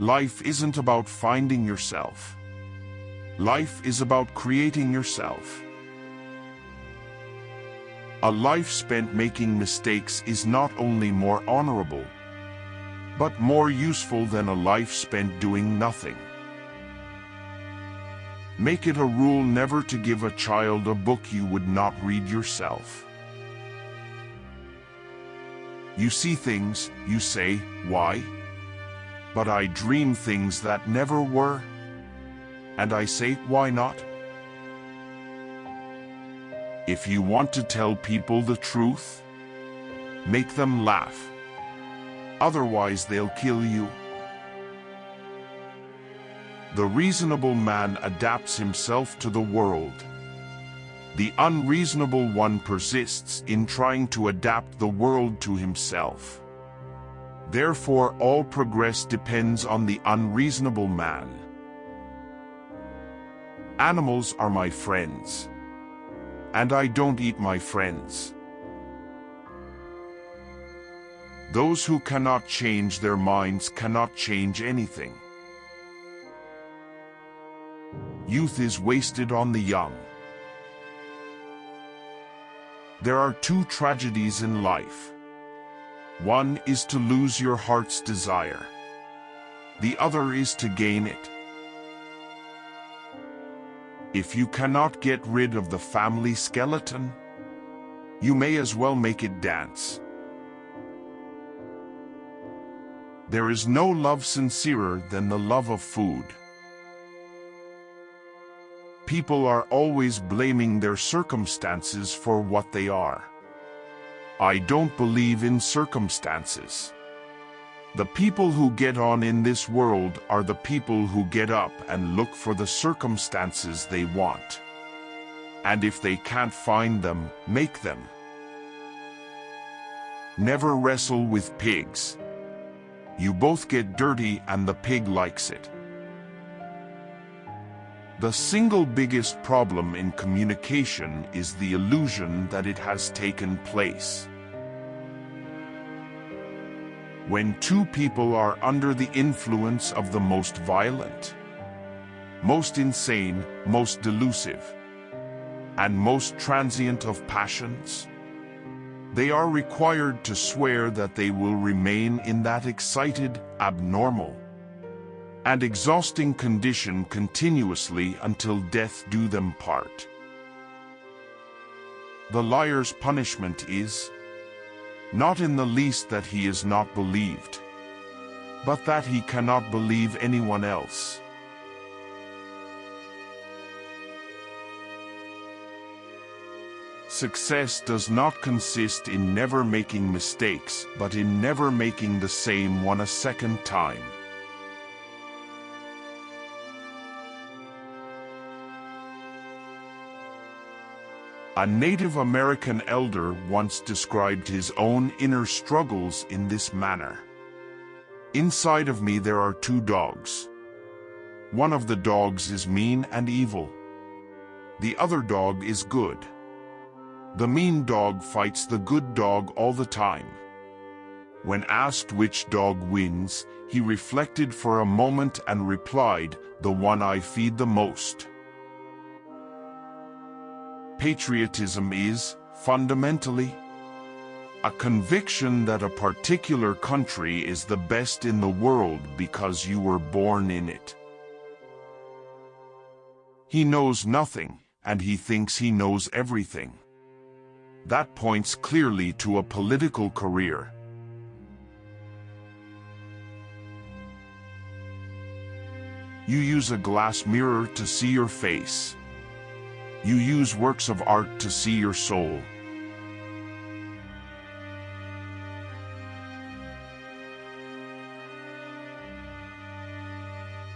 Life isn't about finding yourself. Life is about creating yourself. A life spent making mistakes is not only more honorable, but more useful than a life spent doing nothing. Make it a rule never to give a child a book you would not read yourself. You see things, you say, why? But I dream things that never were. And I say, why not? If you want to tell people the truth, make them laugh. Otherwise they'll kill you. The reasonable man adapts himself to the world. The unreasonable one persists in trying to adapt the world to himself. Therefore all progress depends on the unreasonable man. Animals are my friends. And I don't eat my friends. Those who cannot change their minds cannot change anything. Youth is wasted on the young. There are two tragedies in life. One is to lose your heart's desire. The other is to gain it. If you cannot get rid of the family skeleton, you may as well make it dance. There is no love sincerer than the love of food. People are always blaming their circumstances for what they are. I don't believe in circumstances. The people who get on in this world are the people who get up and look for the circumstances they want. And if they can't find them, make them. Never wrestle with pigs. You both get dirty and the pig likes it. The single biggest problem in communication is the illusion that it has taken place. When two people are under the influence of the most violent, most insane, most delusive, and most transient of passions, they are required to swear that they will remain in that excited, abnormal, and exhausting condition continuously until death do them part. The liar's punishment is, not in the least that he is not believed, but that he cannot believe anyone else. Success does not consist in never making mistakes, but in never making the same one a second time. A Native American elder once described his own inner struggles in this manner. Inside of me there are two dogs. One of the dogs is mean and evil. The other dog is good. The mean dog fights the good dog all the time. When asked which dog wins, he reflected for a moment and replied, the one I feed the most. Patriotism is, fundamentally, a conviction that a particular country is the best in the world because you were born in it. He knows nothing, and he thinks he knows everything. That points clearly to a political career. You use a glass mirror to see your face. You use works of art to see your soul.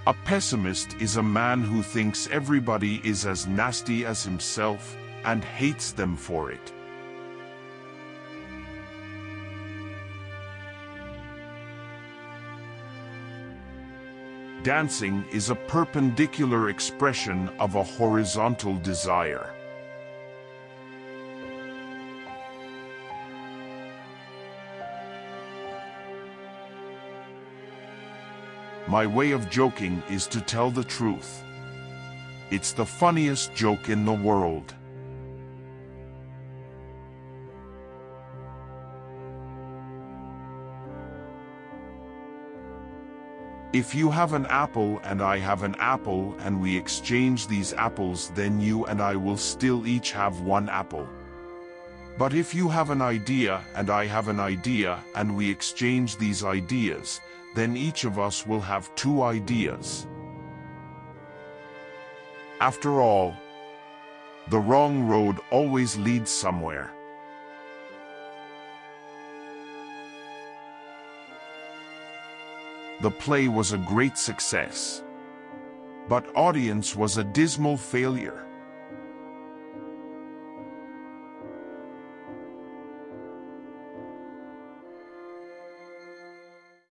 A pessimist is a man who thinks everybody is as nasty as himself and hates them for it. Dancing is a perpendicular expression of a horizontal desire. My way of joking is to tell the truth. It's the funniest joke in the world. If you have an apple and I have an apple and we exchange these apples then you and I will still each have one apple. But if you have an idea and I have an idea and we exchange these ideas, then each of us will have two ideas. After all, the wrong road always leads somewhere. The play was a great success. But audience was a dismal failure.